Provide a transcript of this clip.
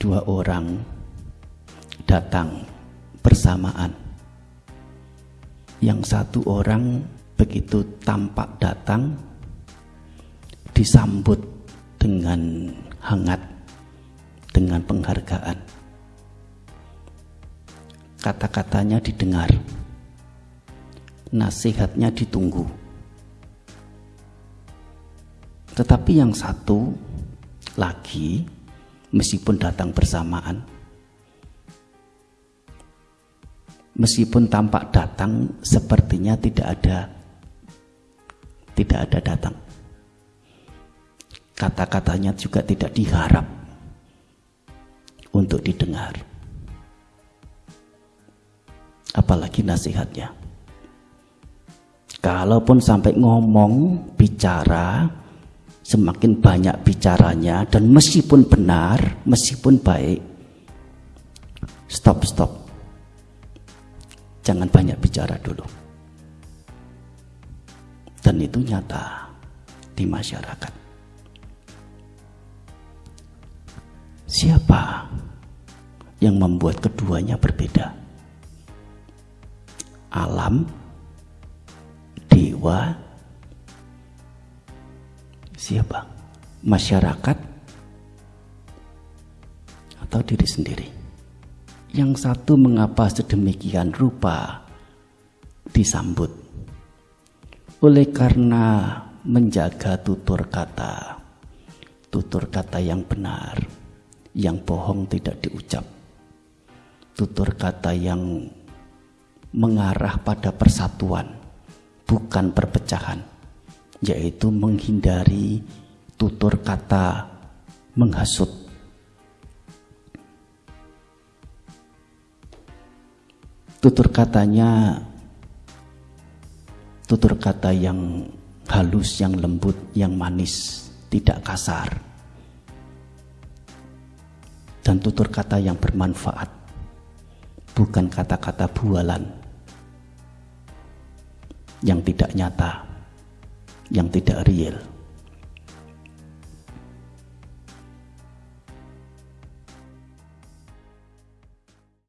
dua orang datang bersamaan. Yang satu orang begitu tampak datang disambut dengan hangat dengan penghargaan. Kata-katanya didengar. Nasihatnya ditunggu. Tetapi yang satu lagi meskipun datang bersamaan. Meskipun tampak datang sepertinya tidak ada tidak ada datang. Kata-katanya juga tidak diharap untuk didengar. Apalagi nasihatnya. Kalaupun sampai ngomong bicara semakin banyak bicaranya dan meskipun benar, meskipun baik, stop stop. Jangan banyak bicara dulu. Dan itu nyata di masyarakat. Siapa yang membuat keduanya berbeda? Alam, dewa, siapa? Masyarakat atau diri sendiri? Yang satu mengapa sedemikian rupa disambut? Oleh karena menjaga tutur kata, tutur kata yang benar, yang bohong tidak diucap, tutur kata yang mengarah pada persatuan, bukan perpecahan yaitu menghindari tutur kata menghasut. Tutur katanya tutur kata yang halus, yang lembut, yang manis, tidak kasar. Dan tutur kata yang bermanfaat, bukan kata-kata bualan yang tidak nyata yang tidak real.